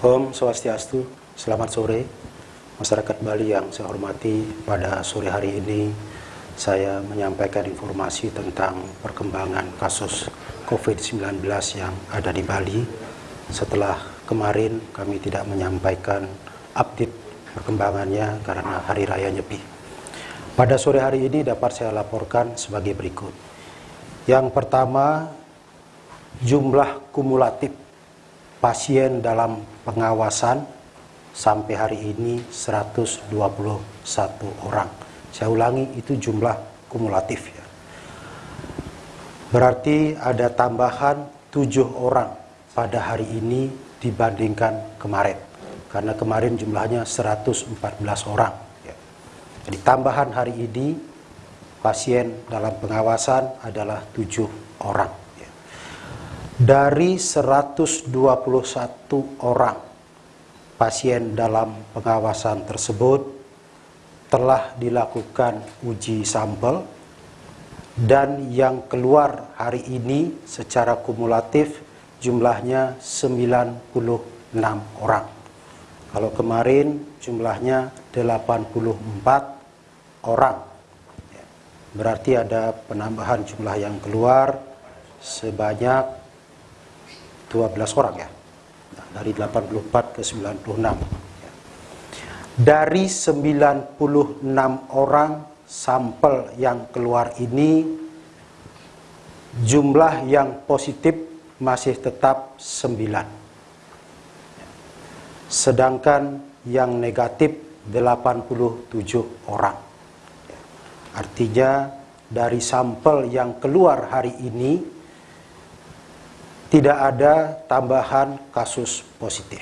Om Swastiastu, selamat sore masyarakat Bali yang saya hormati. Pada sore hari ini saya menyampaikan informasi tentang perkembangan kasus COVID-19 yang ada di Bali. Setelah kemarin kami tidak menyampaikan update perkembangannya karena hari raya Nyepi. Pada sore hari ini dapat saya laporkan sebagai berikut. Yang pertama, jumlah kumulatif pasien dalam pengawasan sampai hari ini 121 orang. Saya ulangi itu jumlah kumulatif ya. Berarti ada tambahan 7 orang pada hari ini dibandingkan kemarin. Karena kemarin jumlahnya 114 orang. Ya. Jadi tambahan hari ini pasien dalam pengawasan adalah 7 orang dari 121 orang pasien dalam pengawasan tersebut telah dilakukan uji sampel dan yang keluar hari ini secara kumulatif jumlahnya 96 orang. Kalau kemarin jumlahnya 84 orang. Berarti ada penambahan jumlah yang keluar sebanyak 12 orang ya. Nah, dari 84 ke 96. Dari 96 orang sampel yang keluar ini jumlah yang positif masih tetap 9. Sedangkan yang negatif 87 orang. Artinya dari sampel yang keluar hari ini tidak ada tambahan kasus positif.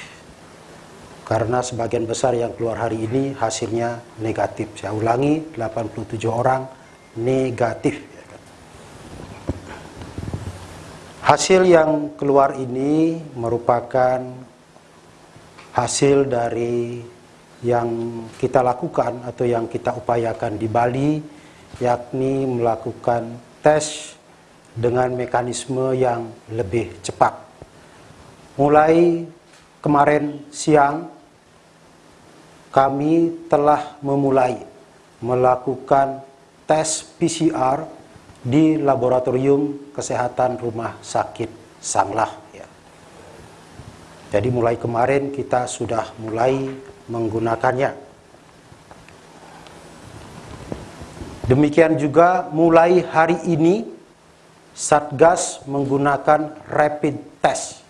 Karena sebagian besar yang keluar hari ini hasilnya negatif. Saya ulangi, 87 orang negatif. Hasil yang keluar ini merupakan hasil dari yang kita lakukan atau yang kita upayakan di Bali, yakni melakukan tes dengan mekanisme yang lebih cepat. Mulai kemarin siang, kami telah memulai melakukan tes PCR di Laboratorium Kesehatan Rumah Sakit Sanglah. Ya. Jadi mulai kemarin kita sudah mulai menggunakannya. Demikian juga mulai hari ini Satgas menggunakan rapid test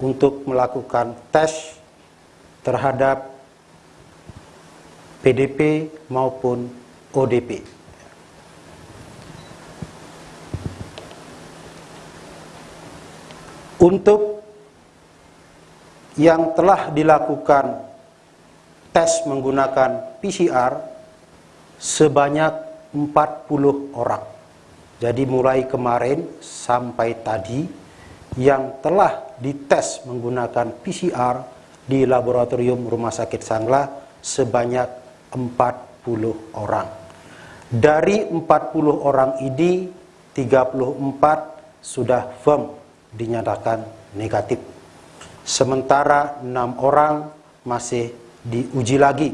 untuk melakukan tes terhadap PDP maupun ODP. Untuk yang telah dilakukan tes menggunakan PCR sebanyak 40 orang. Jadi mulai kemarin sampai tadi yang telah dites menggunakan PCR di laboratorium Rumah Sakit Sangla sebanyak 40 orang. Dari 40 orang ini 34 sudah firm dinyatakan negatif. Sementara 6 orang masih diuji lagi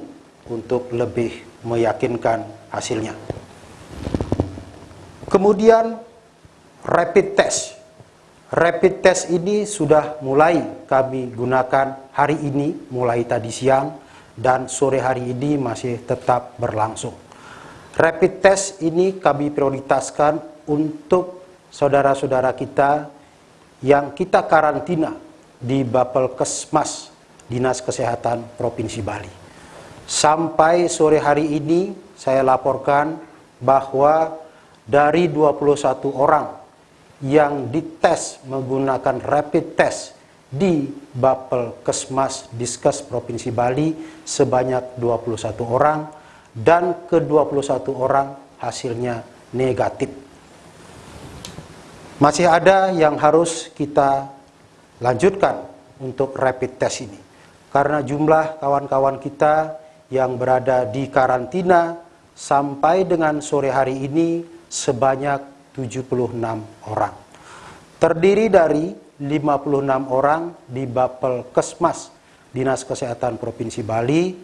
untuk lebih meyakinkan hasilnya. Kemudian rapid test. Rapid test ini sudah mulai kami gunakan hari ini, mulai tadi siang, dan sore hari ini masih tetap berlangsung. Rapid test ini kami prioritaskan untuk saudara-saudara kita yang kita karantina di Bapelkesmas Dinas Kesehatan Provinsi Bali. Sampai sore hari ini saya laporkan bahwa dari 21 orang yang dites menggunakan rapid test di Bapel Kesmas Diskes Provinsi Bali sebanyak 21 orang dan ke-21 orang hasilnya negatif. Masih ada yang harus kita lanjutkan untuk rapid test ini. Karena jumlah kawan-kawan kita yang berada di karantina sampai dengan sore hari ini sebanyak 76 orang. Terdiri dari 56 orang di Bapel Kesmas Dinas Kesehatan Provinsi Bali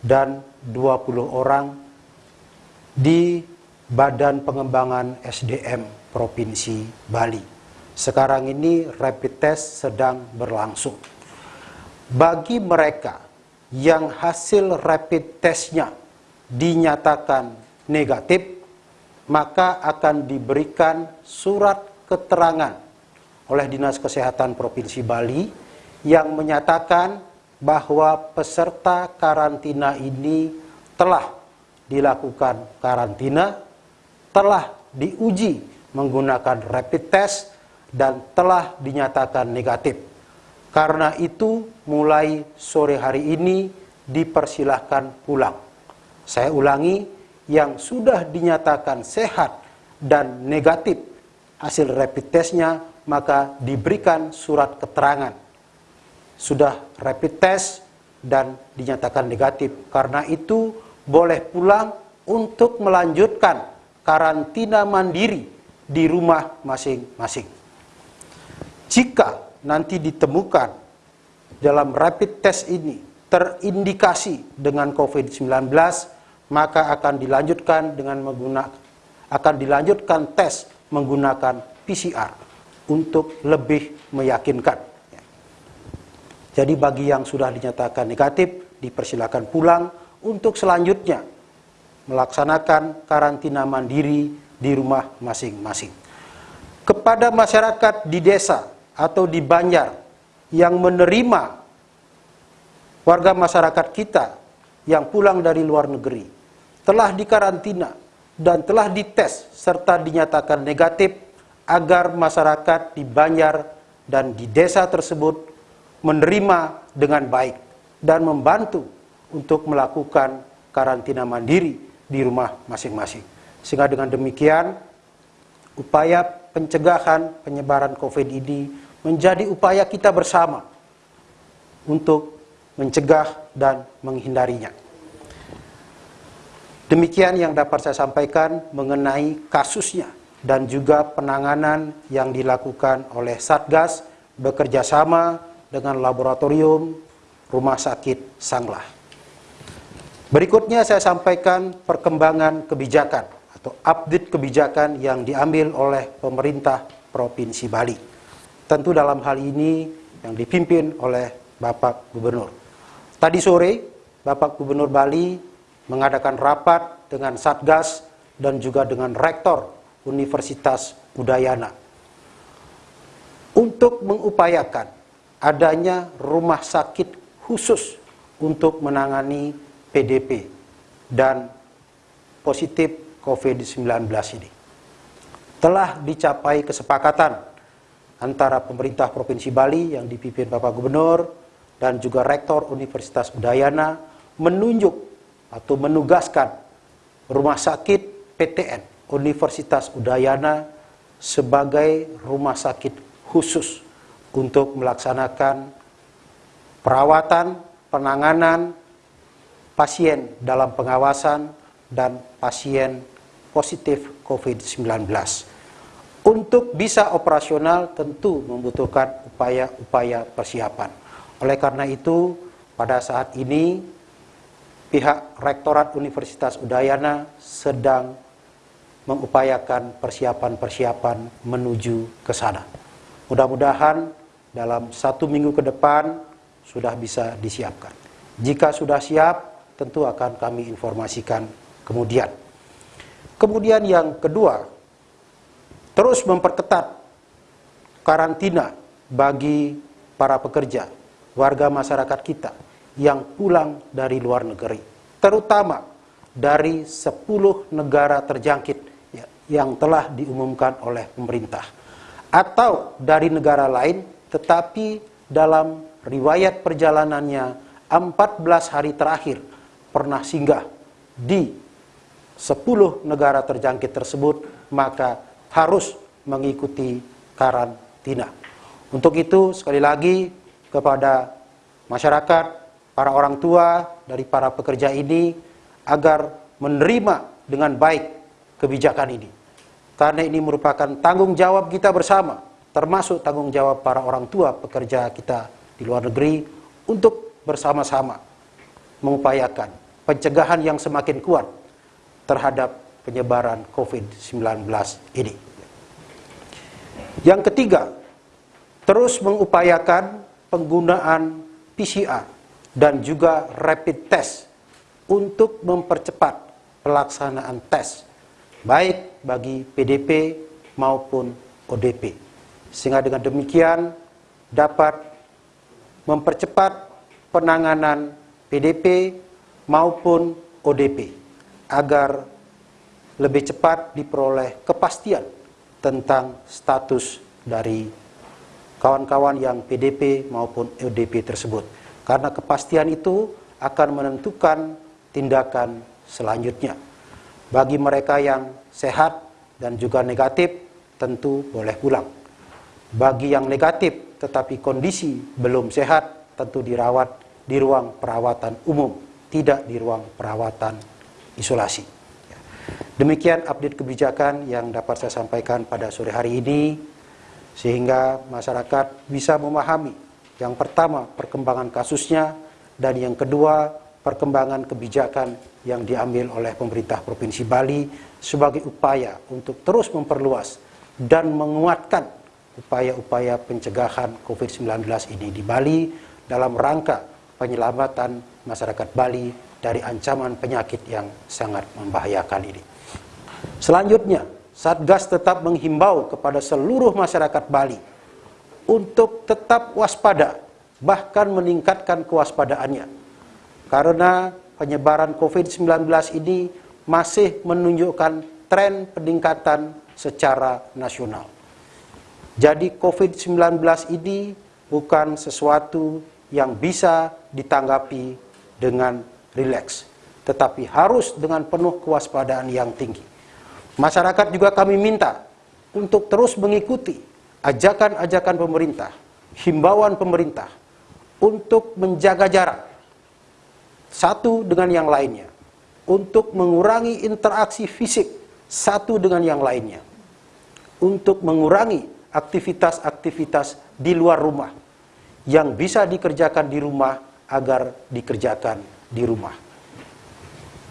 dan 20 orang di Badan Pengembangan SDM Provinsi Bali. Sekarang ini rapid test sedang berlangsung. Bagi mereka yang hasil rapid testnya dinyatakan negatif, maka akan diberikan surat keterangan oleh Dinas Kesehatan Provinsi Bali yang menyatakan bahwa peserta karantina ini telah dilakukan karantina, telah diuji menggunakan rapid test, dan telah dinyatakan negatif. Karena itu, mulai sore hari ini dipersilahkan pulang. Saya ulangi, yang sudah dinyatakan sehat dan negatif hasil rapid testnya, maka diberikan surat keterangan sudah rapid test dan dinyatakan negatif. Karena itu boleh pulang untuk melanjutkan karantina mandiri di rumah masing-masing. Jika nanti ditemukan dalam rapid test ini terindikasi dengan COVID-19, maka akan dilanjutkan dengan menggunakan akan dilanjutkan tes menggunakan PCR untuk lebih meyakinkan. Jadi bagi yang sudah dinyatakan negatif, dipersilakan pulang untuk selanjutnya melaksanakan karantina mandiri di rumah masing-masing. Kepada masyarakat di desa atau di Banjar yang menerima warga masyarakat kita yang pulang dari luar negeri, telah dikarantina dan telah dites serta dinyatakan negatif agar masyarakat di Banjar dan di desa tersebut menerima dengan baik dan membantu untuk melakukan karantina mandiri di rumah masing-masing. Sehingga dengan demikian upaya pencegahan penyebaran COVID ini menjadi upaya kita bersama untuk mencegah dan menghindarinya. Demikian yang dapat saya sampaikan mengenai kasusnya dan juga penanganan yang dilakukan oleh Satgas bekerja sama dengan laboratorium Rumah Sakit Sanglah. Berikutnya saya sampaikan perkembangan kebijakan atau update kebijakan yang diambil oleh pemerintah Provinsi Bali. Tentu dalam hal ini yang dipimpin oleh Bapak Gubernur. Tadi sore Bapak Gubernur Bali mengadakan rapat dengan Satgas dan juga dengan Rektor Universitas Udayana untuk mengupayakan adanya rumah sakit khusus untuk menangani PDP dan positif COVID-19 ini. Telah dicapai kesepakatan antara pemerintah Provinsi Bali yang dipimpin Bapak Gubernur dan juga Rektor Universitas Udayana menunjuk atau menugaskan rumah sakit PTN Universitas Udayana sebagai rumah sakit khusus untuk melaksanakan perawatan, penanganan pasien dalam pengawasan dan pasien positif COVID-19. Untuk bisa operasional tentu membutuhkan upaya-upaya persiapan. Oleh karena itu, pada saat ini pihak Rektorat Universitas Udayana sedang mengupayakan persiapan-persiapan menuju ke sana. Mudah-mudahan dalam satu minggu ke depan sudah bisa disiapkan. Jika sudah siap, tentu akan kami informasikan kemudian. Kemudian yang kedua, terus memperketat karantina bagi para pekerja, warga masyarakat kita yang pulang dari luar negeri, terutama dari 10 negara terjangkit ya, yang telah diumumkan oleh pemerintah atau dari negara lain tetapi dalam riwayat perjalanannya 14 hari terakhir pernah singgah di 10 negara terjangkit tersebut maka harus mengikuti karantina. Untuk itu sekali lagi kepada masyarakat, para orang tua dari para pekerja ini agar menerima dengan baik kebijakan ini. Karena ini merupakan tanggung jawab kita bersama termasuk tanggung jawab para orang tua pekerja kita di luar negeri untuk bersama-sama mengupayakan pencegahan yang semakin kuat terhadap penyebaran COVID-19 ini. Yang ketiga, terus mengupayakan penggunaan PCR dan juga rapid test untuk mempercepat pelaksanaan tes baik bagi PDP maupun ODP. Sehingga dengan demikian dapat mempercepat penanganan PDP maupun ODP agar lebih cepat diperoleh kepastian tentang status dari kawan-kawan yang PDP maupun ODP tersebut. Karena kepastian itu akan menentukan tindakan selanjutnya. Bagi mereka yang sehat dan juga negatif, tentu boleh pulang. Bagi yang negatif tetapi kondisi belum sehat, tentu dirawat di ruang perawatan umum, tidak di ruang perawatan isolasi. Demikian update kebijakan yang dapat saya sampaikan pada sore hari ini sehingga masyarakat bisa memahami yang pertama perkembangan kasusnya dan yang kedua perkembangan kebijakan yang diambil oleh pemerintah Provinsi Bali sebagai upaya untuk terus memperluas dan menguatkan upaya-upaya pencegahan COVID-19 ini di Bali dalam rangka penyelamatan masyarakat Bali dari ancaman penyakit yang sangat membahayakan ini. Selanjutnya, Satgas tetap menghimbau kepada seluruh masyarakat Bali untuk tetap waspada, bahkan meningkatkan kewaspadaannya. Karena penyebaran COVID-19 ini masih menunjukkan tren peningkatan secara nasional. Jadi COVID-19 ini bukan sesuatu yang bisa ditanggapi dengan rileks, tetapi harus dengan penuh kewaspadaan yang tinggi. Masyarakat juga kami minta untuk terus mengikuti ajakan-ajakan pemerintah, himbauan pemerintah untuk menjaga jarak satu dengan yang lainnya, untuk mengurangi interaksi fisik satu dengan yang lainnya, untuk mengurangi aktivitas-aktivitas di luar rumah yang bisa dikerjakan di rumah agar dikerjakan di rumah.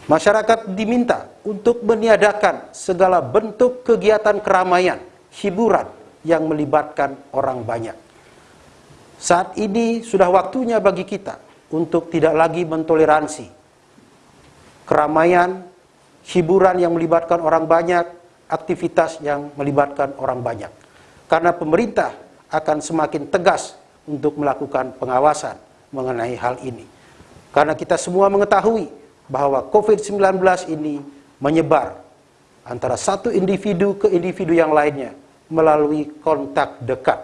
Masyarakat diminta untuk meniadakan segala bentuk kegiatan keramaian, hiburan yang melibatkan orang banyak. Saat ini sudah waktunya bagi kita untuk tidak lagi mentoleransi keramaian, hiburan yang melibatkan orang banyak, aktivitas yang melibatkan orang banyak. Karena pemerintah akan semakin tegas untuk melakukan pengawasan mengenai hal ini. Karena kita semua mengetahui bahwa COVID-19 ini menyebar antara satu individu ke individu yang lainnya melalui kontak dekat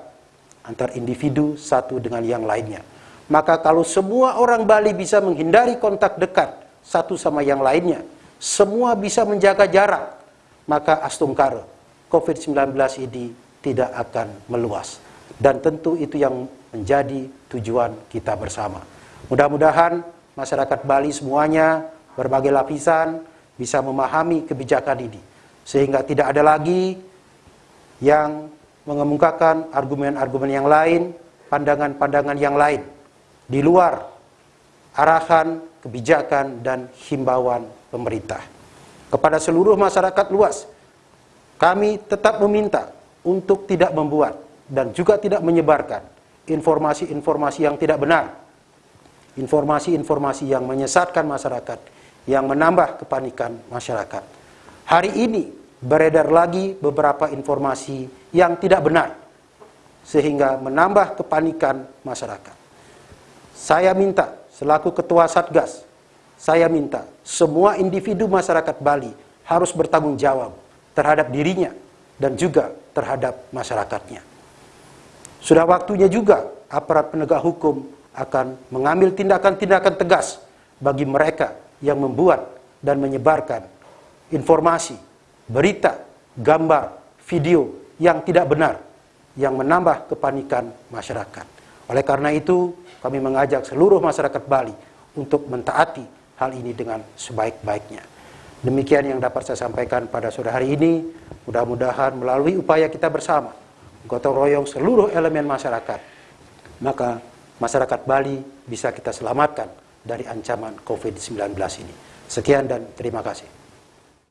antar individu satu dengan yang lainnya. Maka kalau semua orang Bali bisa menghindari kontak dekat satu sama yang lainnya, semua bisa menjaga jarak, maka astungkara COVID-19 ini tidak akan meluas. Dan tentu itu yang menjadi tujuan kita bersama. Mudah-mudahan masyarakat Bali semuanya, berbagai lapisan, bisa memahami kebijakan ini. Sehingga tidak ada lagi yang mengemukakan argumen-argumen yang lain, pandangan-pandangan yang lain, di luar arahan, kebijakan, dan himbauan pemerintah. Kepada seluruh masyarakat luas, kami tetap meminta untuk tidak membuat dan juga tidak menyebarkan informasi-informasi yang tidak benar informasi-informasi yang menyesatkan masyarakat, yang menambah kepanikan masyarakat. Hari ini beredar lagi beberapa informasi yang tidak benar, sehingga menambah kepanikan masyarakat. Saya minta, selaku Ketua Satgas, saya minta semua individu masyarakat Bali harus bertanggung jawab terhadap dirinya dan juga terhadap masyarakatnya. Sudah waktunya juga aparat penegak hukum akan mengambil tindakan-tindakan tegas bagi mereka yang membuat dan menyebarkan informasi, berita, gambar, video yang tidak benar yang menambah kepanikan masyarakat. Oleh karena itu, kami mengajak seluruh masyarakat Bali untuk mentaati hal ini dengan sebaik-baiknya. Demikian yang dapat saya sampaikan pada sore hari ini. Mudah-mudahan melalui upaya kita bersama, gotong royong seluruh elemen masyarakat, maka masyarakat Bali bisa kita selamatkan dari ancaman COVID-19 ini. Sekian dan terima kasih.